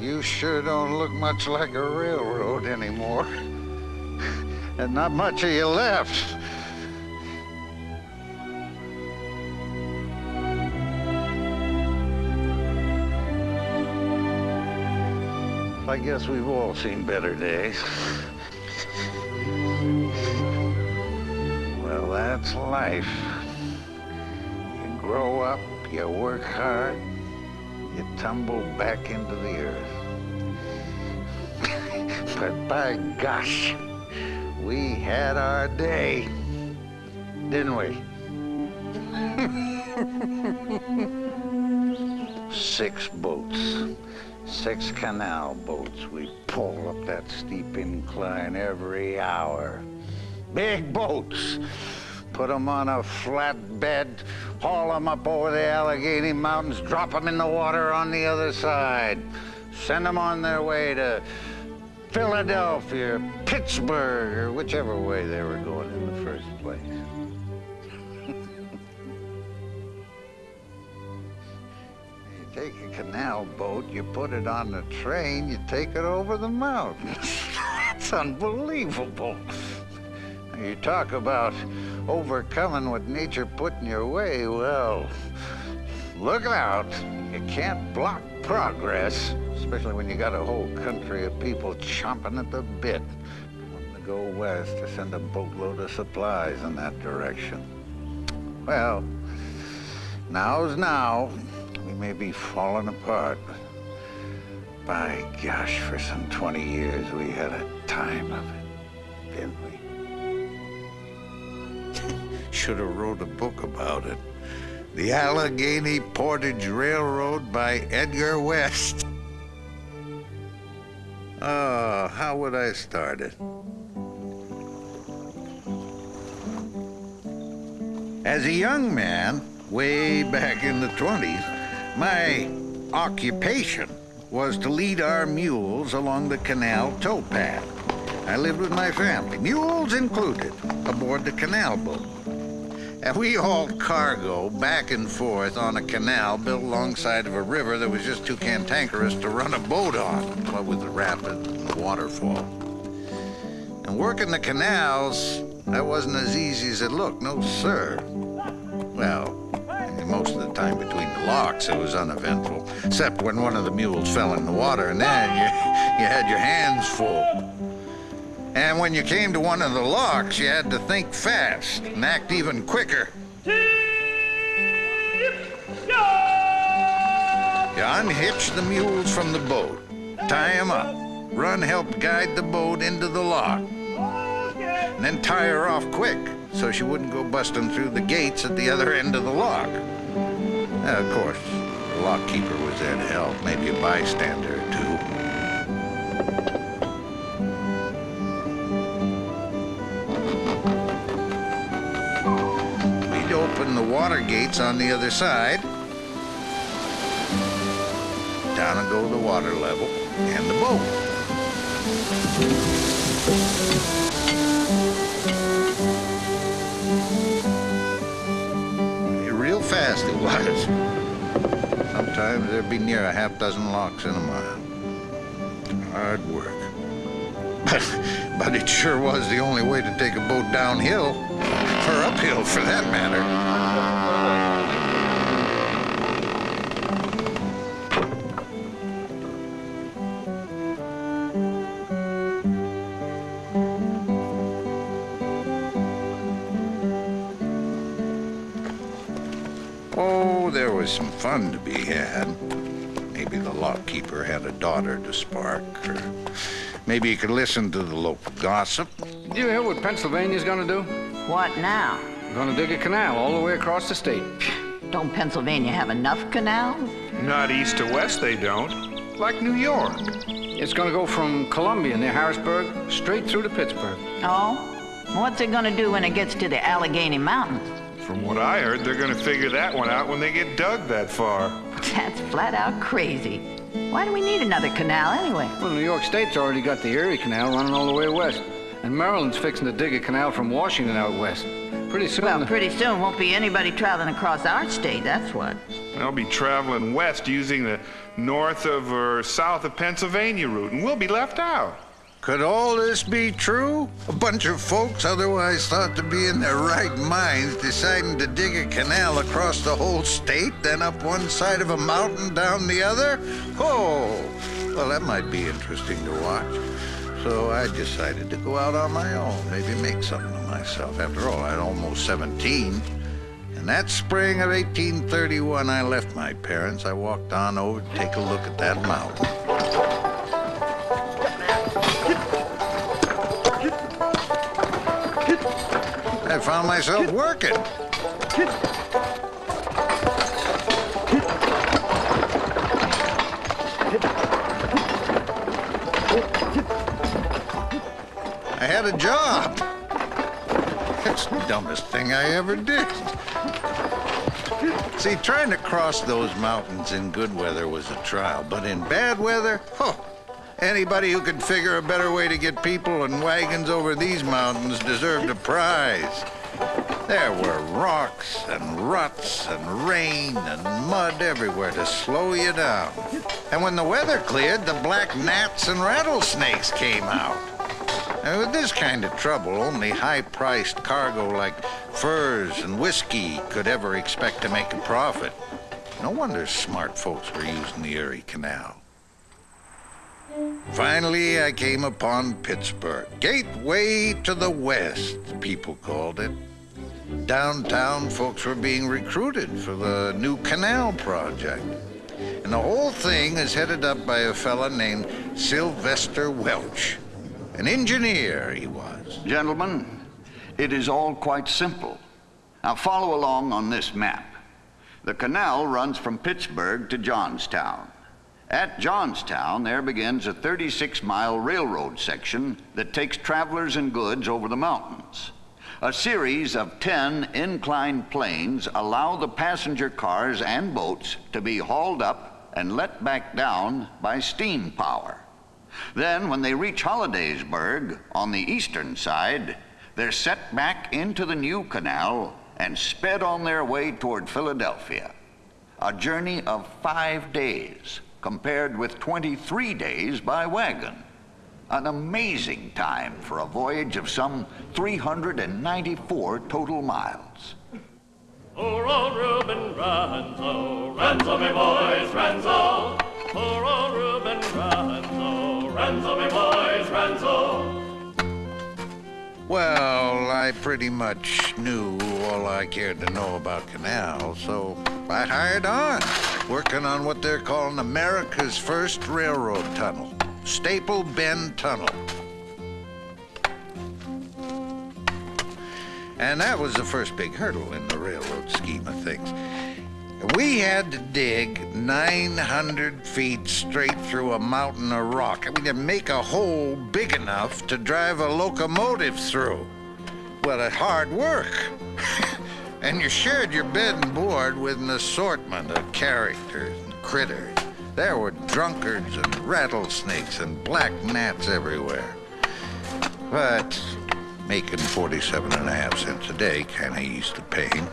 You sure don't look much like a railroad anymore. And not much of you left. I guess we've all seen better days. Well, that's life. You grow up, you work hard, you tumble back into the earth. But by gosh, we had our day, didn't we? Six boats. Six canal boats. We pull up that steep incline every hour. Big boats. Put them on a flat bed, haul them up over the Allegheny Mountains, drop them in the water on the other side. Send them on their way to Philadelphia, Pittsburgh, or whichever way they were going in the first place. You take a canal boat, you put it on the train, you take it over the mountains. That's unbelievable. You talk about overcoming what nature put in your way, well, look out. You can't block progress, especially when you got a whole country of people chomping at the bit wanting to go west to send a boatload of supplies in that direction. Well, now's now we may be falling apart. By gosh, for some 20 years, we had a time of it, didn't we? Should have wrote a book about it. The Allegheny Portage Railroad by Edgar West. Oh, how would I start it? As a young man, way back in the 20s, my occupation was to lead our mules along the canal towpath. I lived with my family, mules included, aboard the canal boat. And we hauled cargo back and forth on a canal built alongside of a river that was just too cantankerous to run a boat on, what with the rapids and the waterfall. And working the canals, that wasn't as easy as it looked, no sir. Well, most of the time between the locks, it was uneventful, except when one of the mules fell in the water, and then you, you had your hands full. And when you came to one of the locks, you had to think fast and act even quicker. You unhitch the mules from the boat, tie them up, run help guide the boat into the lock, and then tie her off quick so she wouldn't go busting through the gates at the other end of the lock. Uh, of course, the lockkeeper was there to help, maybe a bystander or two. Open the water gates on the other side. Down and go the water level and the boat. Real fast it was. Sometimes there'd be near a half dozen locks in a mile. Hard work. But, it sure was the only way to take a boat downhill, or uphill for that matter. Oh, there was some fun to be had. Maybe the lockkeeper had a daughter to spark, or maybe you could listen to the local gossip. Did you hear what Pennsylvania's gonna do? What now? Gonna dig a canal all the way across the state. Don't Pennsylvania have enough canals? Not east to west, they don't. Like New York. It's gonna go from Columbia near Harrisburg straight through to Pittsburgh. Oh? What's it gonna do when it gets to the Allegheny Mountains? From what I heard, they're gonna figure that one out when they get dug that far. That's flat out crazy. Why do we need another canal anyway? Well, New York State's already got the Erie Canal running all the way west. And Maryland's fixing to dig a canal from Washington out west. Pretty soon... Well, pretty soon won't be anybody traveling across our state, that's what. They'll be traveling west using the north of or south of Pennsylvania route, and we'll be left out. Could all this be true? A bunch of folks otherwise thought to be in their right minds deciding to dig a canal across the whole state, then up one side of a mountain, down the other? Oh, well, that might be interesting to watch. So I decided to go out on my own, maybe make something of myself. After all, I'm almost 17. And that spring of 1831, I left my parents. I walked on over to take a look at that mountain. Found myself working. I had a job. That's the dumbest thing I ever did. See, trying to cross those mountains in good weather was a trial, but in bad weather, huh, anybody who could figure a better way to get people and wagons over these mountains deserved a prize. There were rocks and ruts and rain and mud everywhere to slow you down. And when the weather cleared, the black gnats and rattlesnakes came out. And with this kind of trouble, only high-priced cargo like furs and whiskey could ever expect to make a profit. No wonder smart folks were using the Erie Canal. Finally, I came upon Pittsburgh. Gateway to the West, people called it. Downtown, folks were being recruited for the new canal project. And the whole thing is headed up by a fella named Sylvester Welch. An engineer, he was. Gentlemen, it is all quite simple. Now follow along on this map. The canal runs from Pittsburgh to Johnstown. At Johnstown, there begins a 36-mile railroad section that takes travelers and goods over the mountains. A series of 10 inclined planes allow the passenger cars and boats to be hauled up and let back down by steam power. Then, when they reach Hollidaysburg on the eastern side, they're set back into the new canal and sped on their way toward Philadelphia. A journey of five days compared with 23 days by wagon. An amazing time for a voyage of some 394 total miles. For old Reuben Ranzo, Ranzo me boys, Ranzo. For old Reuben Ranzo, Ranzo me boys, Ranzo. Well, I pretty much knew all I cared to know about canals, so I hired on, working on what they're calling America's first railroad tunnel, Staple Bend Tunnel. And that was the first big hurdle in the railroad scheme of things. We had to dig 900 feet straight through a mountain of rock. I mean, to make a hole big enough to drive a locomotive through. Well, it's hard work. and you shared your bed and board with an assortment of characters and critters. There were drunkards and rattlesnakes and black gnats everywhere. But making 47 and a half cents a day kind of eased the pain.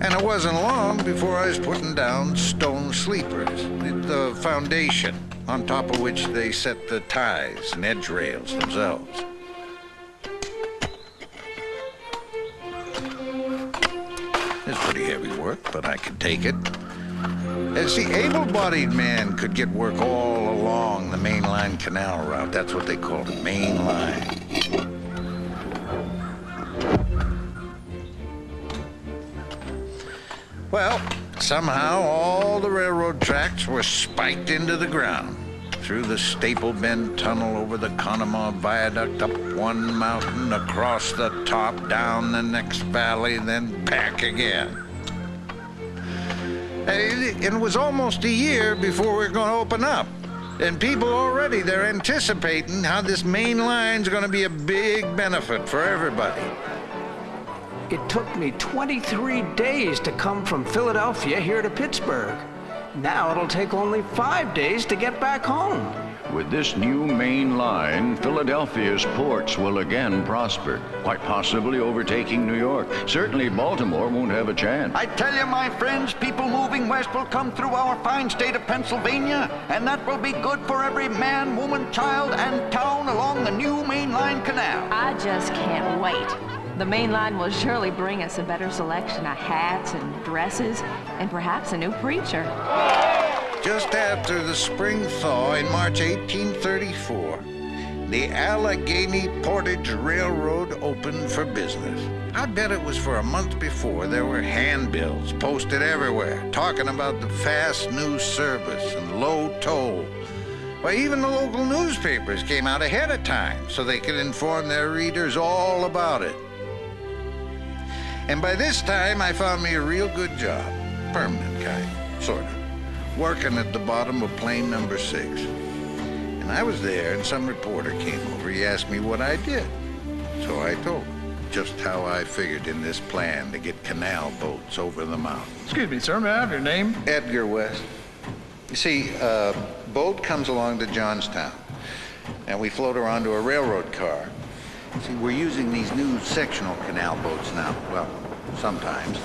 And it wasn't long before I was putting down stone sleepers, the foundation on top of which they set the ties and edge rails themselves. It's pretty heavy work, but I could take it. As the able-bodied man could get work all along the mainline canal route. That's what they called main line. Well, somehow all the railroad tracks were spiked into the ground. Through the Staple Bend Tunnel, over the Conemaugh Viaduct, up one mountain, across the top, down the next valley, then back again. And it was almost a year before we are going to open up. And people already, they're anticipating how this main line's going to be a big benefit for everybody. It took me 23 days to come from Philadelphia here to Pittsburgh. Now it'll take only five days to get back home. With this new main line, Philadelphia's ports will again prosper, quite possibly overtaking New York. Certainly Baltimore won't have a chance. I tell you, my friends, people moving west will come through our fine state of Pennsylvania, and that will be good for every man, woman, child, and town along the new main line canal. I just can't wait. The main line will surely bring us a better selection of hats and dresses, and perhaps a new preacher. Just after the spring thaw in March 1834, the Allegheny Portage Railroad opened for business. I bet it was for a month before there were handbills posted everywhere talking about the fast new service and low toll. Why, even the local newspapers came out ahead of time so they could inform their readers all about it. And by this time, I found me a real good job. Permanent kind, sort of. Working at the bottom of plane number six. And I was there, and some reporter came over. He asked me what I did. So I told him just how I figured in this plan to get canal boats over the mountain. Excuse me, sir. May I have your name? Edgar West. You see, a boat comes along to Johnstown, and we float her onto a railroad car. See, we're using these new sectional canal boats now. Well, sometimes.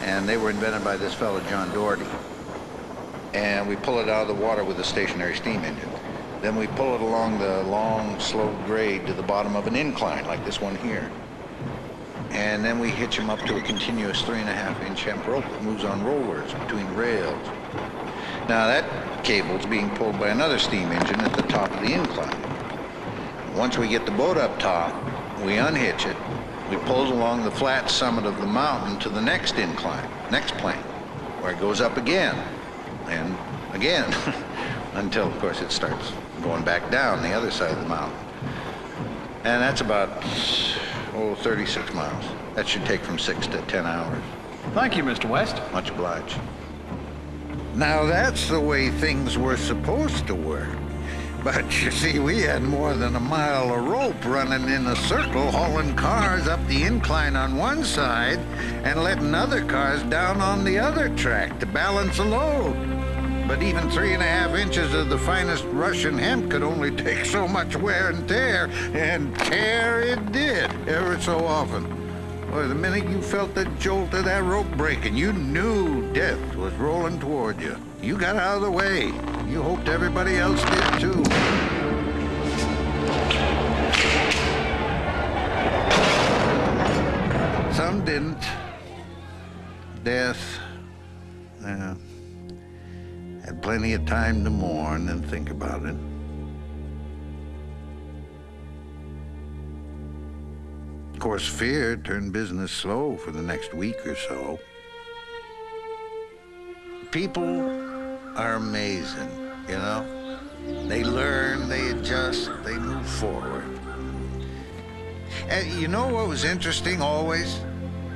And they were invented by this fellow, John Dougherty. And we pull it out of the water with a stationary steam engine. Then we pull it along the long, slow grade to the bottom of an incline, like this one here. And then we hitch them up to a continuous three and a half inch hemp rope that moves on rollers between rails. Now that cable's being pulled by another steam engine at the top of the incline. Once we get the boat up top, we unhitch it. We pull it along the flat summit of the mountain to the next incline, next plane, where it goes up again and again until, of course, it starts going back down the other side of the mountain. And that's about, oh, 36 miles. That should take from six to 10 hours. Thank you, Mr. West. Much obliged. Now that's the way things were supposed to work. But you see, we had more than a mile of rope running in a circle, hauling cars up the incline on one side and letting other cars down on the other track to balance the load. But even three and a half inches of the finest Russian hemp could only take so much wear and tear, and tear it did, ever so often. Boy, the minute you felt the jolt of that rope breaking, you knew death was rolling toward you. You got out of the way. You hoped everybody else did too. Some didn't. Death, had plenty of time to mourn and think about it. Of course, fear turned business slow for the next week or so. People are amazing, you know? They learn, they adjust, they move forward. And you know what was interesting always?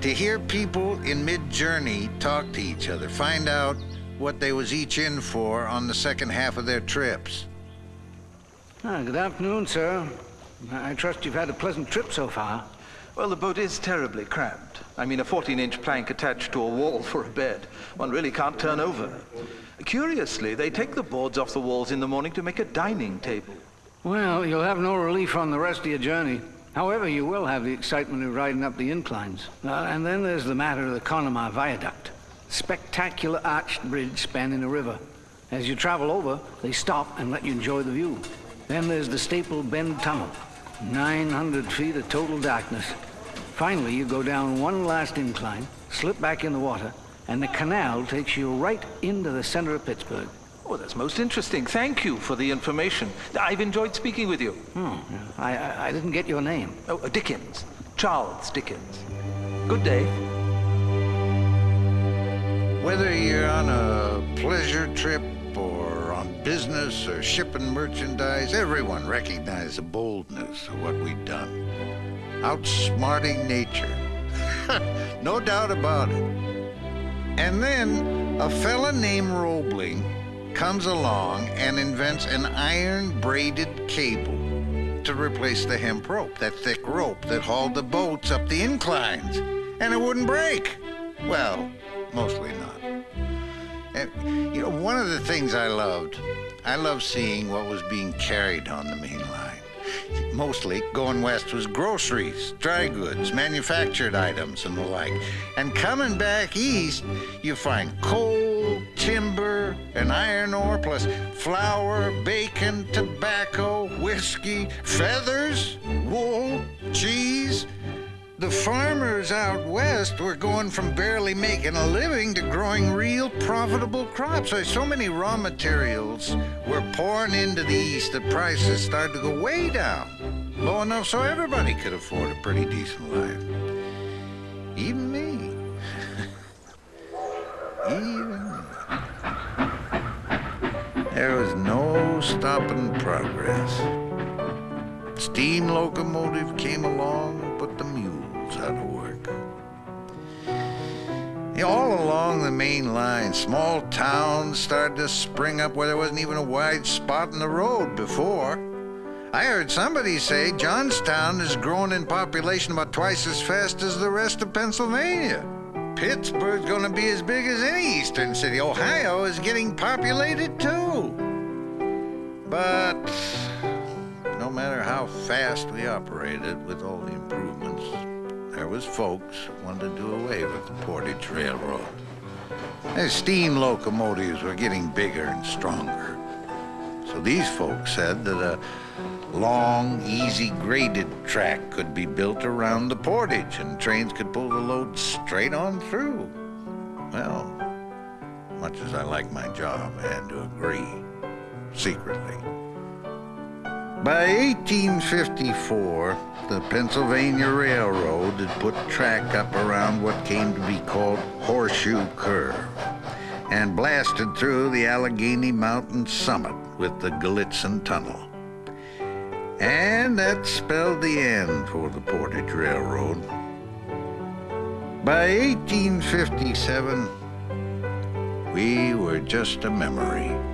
To hear people in mid-journey talk to each other, find out what they was each in for on the second half of their trips. Ah, good afternoon, sir. I I trust you've had a pleasant trip so far. Well, the boat is terribly cramped. I mean, a 14-inch plank attached to a wall for a bed. One really can't turn over. Curiously, they take the boards off the walls in the morning to make a dining table. Well, you'll have no relief on the rest of your journey. However, you will have the excitement of riding up the inclines. Uh, and then there's the matter of the Conemaugh Viaduct. Spectacular arched bridge spanning the river. As you travel over, they stop and let you enjoy the view. Then there's the Staple Bend Tunnel. 900 feet of total darkness. Finally, you go down one last incline, slip back in the water, and the canal takes you right into the center of Pittsburgh. Oh, that's most interesting. Thank you for the information. I've enjoyed speaking with you. Hmm. I, I, I didn't get your name. Oh, uh, Dickens. Charles Dickens. Good day. Whether you're on a pleasure trip or on business or shipping merchandise, everyone recognized the boldness of what we've done. Outsmarting nature. no doubt about it. And then a fella named Roebling comes along and invents an iron braided cable to replace the hemp rope, that thick rope that hauled the boats up the inclines. And it wouldn't break. Well, mostly not. And, you know, one of the things I loved I loved seeing what was being carried on the main line. Mostly, going west was groceries, dry goods, manufactured items, and the like. And coming back east, you find coal, timber, and iron ore, plus flour, bacon, tobacco, whiskey, feathers, wool, cheese. The farmers out west were going from barely making a living to growing real profitable crops. So, many raw materials were pouring into the east that prices started to go way down. Low enough so everybody could afford a pretty decent life. Even me. Even me. There was no stopping progress. Steam locomotive came along and put the work. All along the main line, small towns started to spring up where there wasn't even a wide spot in the road before. I heard somebody say Johnstown is growing in population about twice as fast as the rest of Pennsylvania. Pittsburgh's gonna be as big as any eastern city. Ohio is getting populated too. But no matter how fast we operated with all the improvements, there was folks wanted to do away with the Portage Railroad. The steam locomotives were getting bigger and stronger. So these folks said that a long, easy graded track could be built around the portage and trains could pull the load straight on through. Well, much as I like my job, I had to agree, secretly. By 1854, the Pennsylvania Railroad had put track up around what came to be called Horseshoe Curve and blasted through the Allegheny Mountain summit with the Gallitzin Tunnel. And that spelled the end for the Portage Railroad. By 1857, we were just a memory.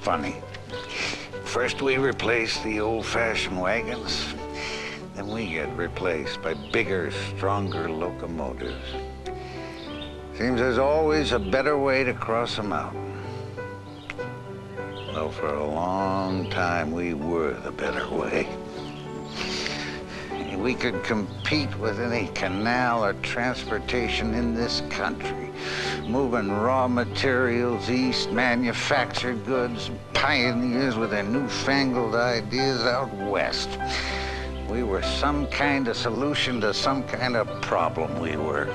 Funny. First we replaced the old-fashioned wagons, then we get replaced by bigger, stronger locomotives. Seems there's always a better way to cross a mountain. Well, for a long time, we were the better way. We could compete with any canal or transportation in this country, moving raw materials east, manufactured goods, pioneers with their newfangled ideas out west. We were some kind of solution to some kind of problem, we were.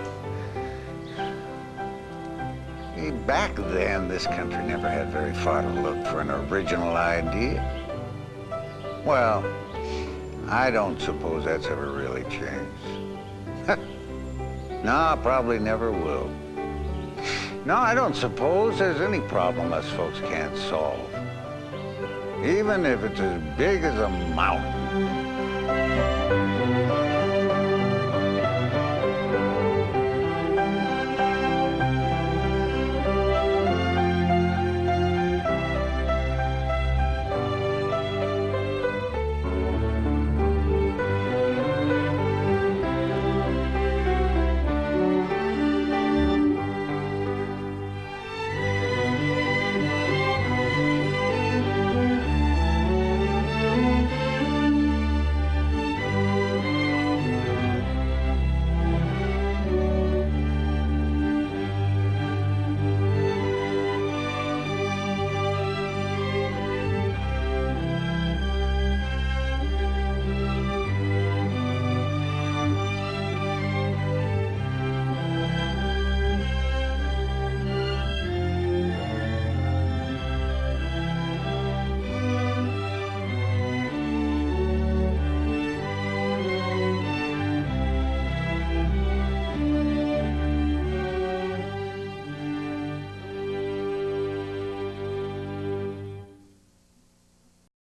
Back then, this country never had very far to look for an original idea. Well, I don't suppose that's ever really changed. no, probably never will. No, I don't suppose there's any problem us folks can't solve. Even if it's as big as a mountain.